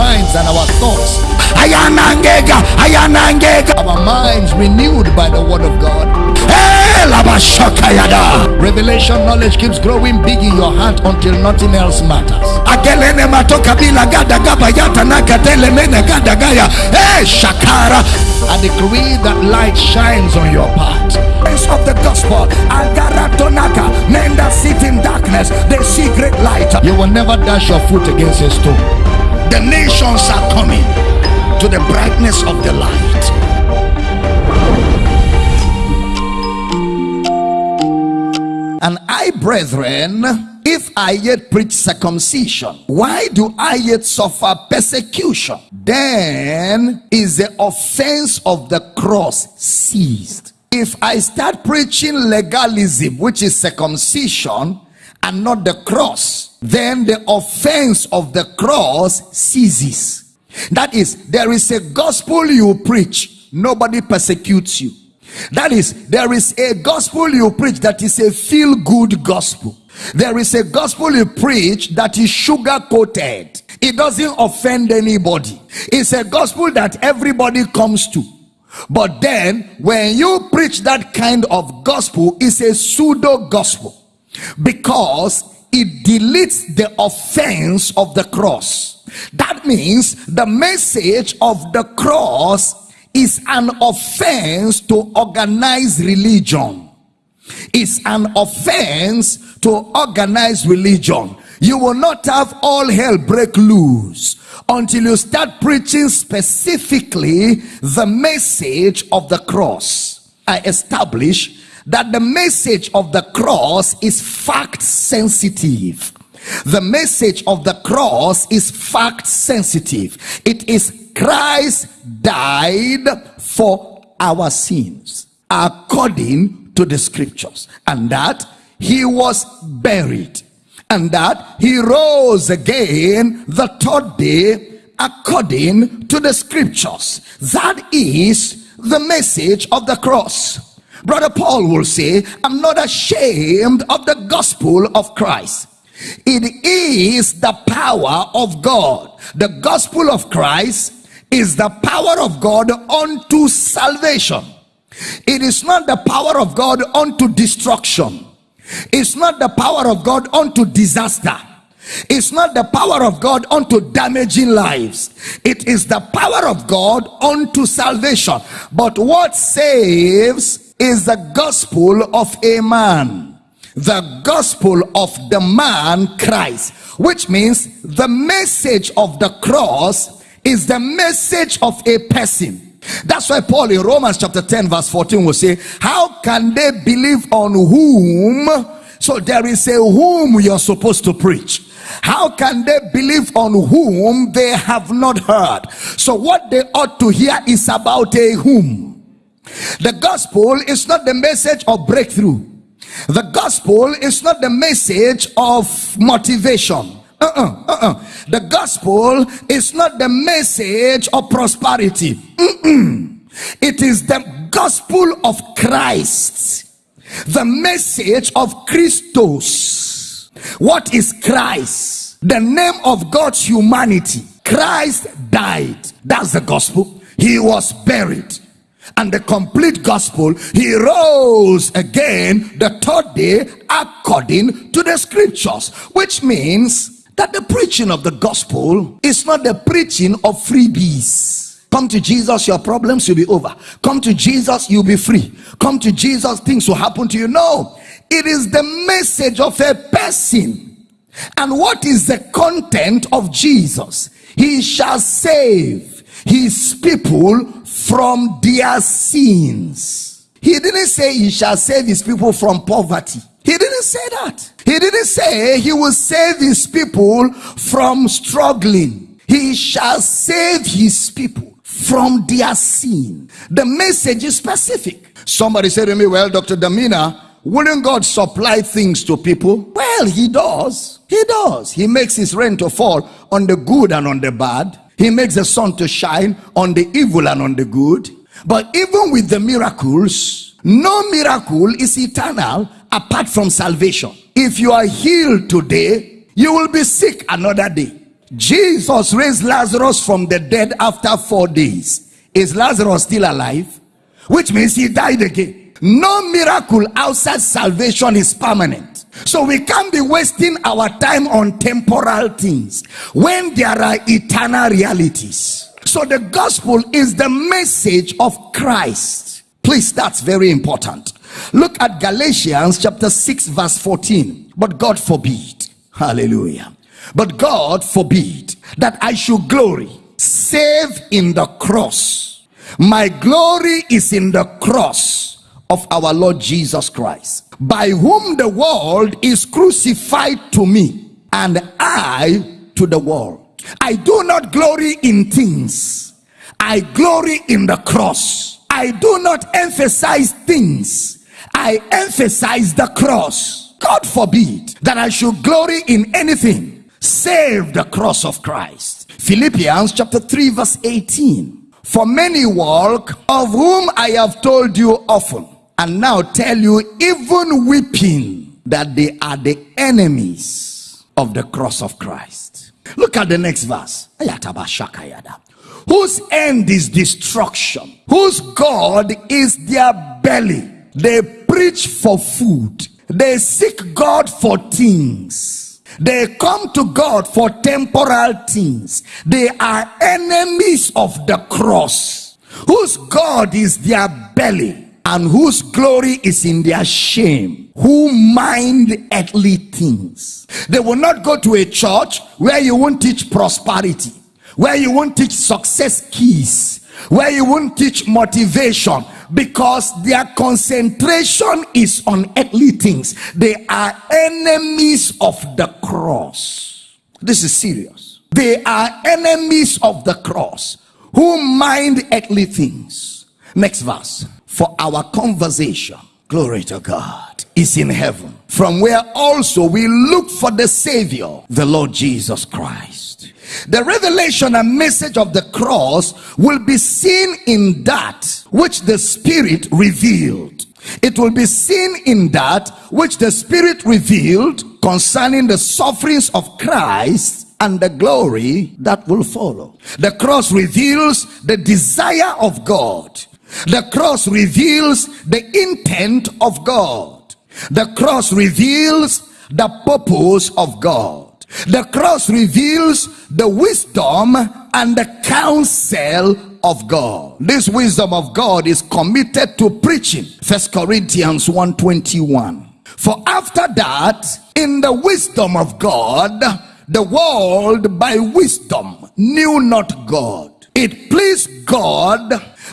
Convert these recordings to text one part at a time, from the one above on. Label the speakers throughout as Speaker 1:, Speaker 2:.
Speaker 1: minds and our thoughts. Our minds renewed by the word of God.
Speaker 2: Eh,
Speaker 1: Revelation knowledge keeps growing big in your heart until nothing else matters.
Speaker 2: Eh,
Speaker 1: I decree that light shines on your path.
Speaker 2: Of the gospel men that sit in darkness they see great light
Speaker 1: You will never dash your foot against a stone.
Speaker 2: The nations are coming to the brightness of the light
Speaker 1: And I, brethren, if I yet preach circumcision, why do I yet suffer persecution? Then is the offense of the cross ceased. If I start preaching legalism, which is circumcision, and not the cross, then the offense of the cross ceases. That is, there is a gospel you preach, nobody persecutes you. That is, there is a gospel you preach that is a feel good gospel. There is a gospel you preach that is sugar coated. It doesn't offend anybody. It's a gospel that everybody comes to. But then, when you preach that kind of gospel, it's a pseudo gospel because it deletes the offense of the cross. That means the message of the cross is an offense to organized religion. It's an offense to organized religion. You will not have all hell break loose until you start preaching specifically the message of the cross. I establish that the message of the cross is fact sensitive. The message of the cross is fact sensitive. It is Christ died for our sins according to the scriptures, and that he was buried, and that he rose again the third day according to the scriptures. That is the message of the cross. Brother Paul will say, I'm not ashamed of the gospel of Christ. It is the power of God. The gospel of Christ is the power of God unto salvation. It is not the power of God unto destruction. It's not the power of God unto disaster. It's not the power of God unto damaging lives. It is the power of God unto salvation. But what saves is the gospel of a man. The gospel of the man Christ, which means the message of the cross is the message of a person. That's why Paul in Romans chapter 10, verse 14 will say, How can they believe on whom? So there is a whom you're supposed to preach. How can they believe on whom they have not heard? So what they ought to hear is about a whom. The gospel is not the message of breakthrough. The gospel is not the message of motivation. Uh-uh, uh-uh. The gospel is not the message of prosperity. Mm-mm. It is the gospel of Christ. The message of Christos. What is Christ? The name of God's humanity. Christ died. That's the gospel. He was buried and the complete gospel he rose again the third day according to the scriptures which means that the preaching of the gospel is not the preaching of freebies. Come to jesus your problems will be over. Come to jesus you'll be free. Come to jesus things will happen to you. No it is the message of a person. And what is the content of jesus? He shall save his people from their sins. He didn't say he shall save his people from poverty. He didn't say that. He didn't say he will save his people from struggling. He shall save his people from their sin. The message is specific. Somebody said to me, Well, Dr. Damina, wouldn't God supply things to people? Well, he does. He does. He makes his rain to fall on the good and on the bad. He makes the sun to shine on the evil and on the good. But even with the miracles, no miracle is eternal apart from salvation. If you are healed today, you will be sick another day. Jesus raised Lazarus from the dead after four days. Is Lazarus still alive? Which means he died again. No miracle outside salvation is permanent. So we can't be wasting our time on temporal things when there are eternal realities. So the gospel is the message of Christ. Please, that's very important. Look at Galatians chapter 6, verse 14. But God forbid. Hallelujah. But God forbid that I should glory save in the cross. My glory is in the cross of our Lord Jesus Christ, by whom the world is crucified to me, and I to the world. I do not glory in things, I glory in the cross. I do not emphasize things, I emphasize the cross. God forbid that I should glory in anything save the cross of Christ. Philippians chapter 3, verse 18. For many walk, of whom I have told you often, and now tell you, even weeping, that they are the enemies of the cross of Christ. Look at the next verse. Whose end is destruction, whose God is their belly. They preach for food, they seek God for things. They come to God for temporal things. They are enemies of the cross, whose God is their belly and whose glory is in their shame, who mind earthly things. They will not go to a church where you won't teach prosperity, where you won't teach success keys, where you won't teach motivation, because their concentration is on earthly things. They are enemies of the cross. This is serious. They are enemies of the cross who mind earthly things. Next verse. For our conversation, glory to God, is in heaven, from where also we look for the Savior, the Lord Jesus Christ. The revelation and message of the cross will be seen in that which the Spirit revealed. It will be seen in that which the Spirit revealed concerning the sufferings of Christ and the glory that will follow. The cross reveals the desire of God. The cross reveals the intent of God. The cross reveals the purpose of God. The cross reveals the wisdom and the counsel of God. This wisdom of God is committed to preaching. First Corinthians 121. For after that, in the wisdom of God, the world by wisdom knew not God. It pleased God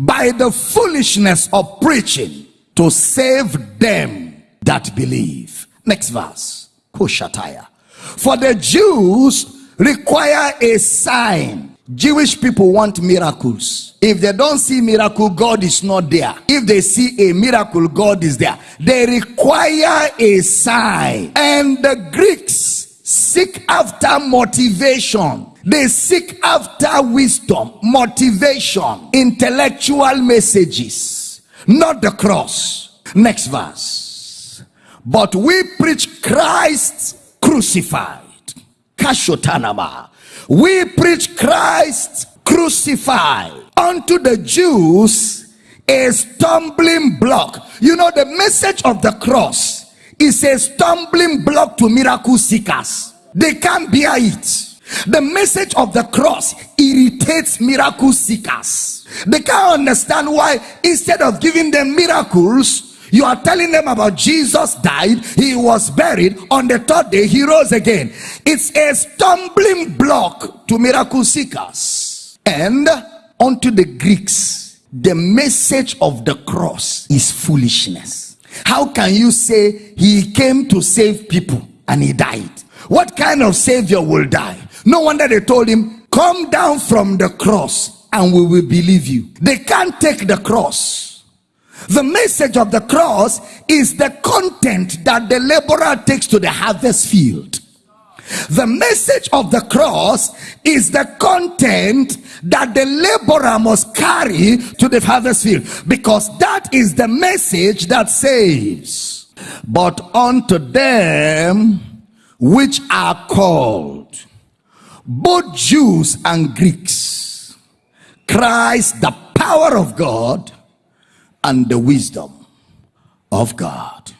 Speaker 1: by the foolishness of preaching to save them that believe. Next verse. Kushataya. For the Jews require a sign. Jewish people want miracles. If they don't see miracle, God is not there. If they see a miracle, God is there. They require a sign. And the Greeks seek after motivation. They seek after wisdom, motivation, intellectual messages, not the cross. Next verse. But we preach Christ crucified. Kashotanama. We preach Christ crucified unto the Jews a stumbling block. You know, the message of the cross is a stumbling block to miracle seekers. They can't bear it. The message of the cross irritates miracle seekers. They can't understand why instead of giving them miracles, you are telling them about Jesus died, he was buried, on the third day he rose again. It's a stumbling block to miracle seekers. And unto the Greeks, the message of the cross is foolishness. How can you say he came to save people and he died? What kind of savior will die? No wonder they told him, Come down from the cross and we will believe you. They can't take the cross. The message of the cross is the content that the laborer takes to the harvest field. The message of the cross is the content that the laborer must carry to the harvest field because that is the message that saves. But unto them which are called both Jews and Greeks, Christ, the power of God and the wisdom of God.